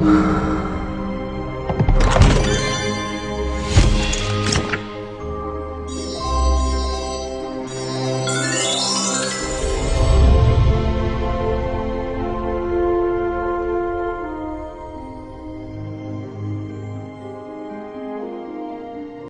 哇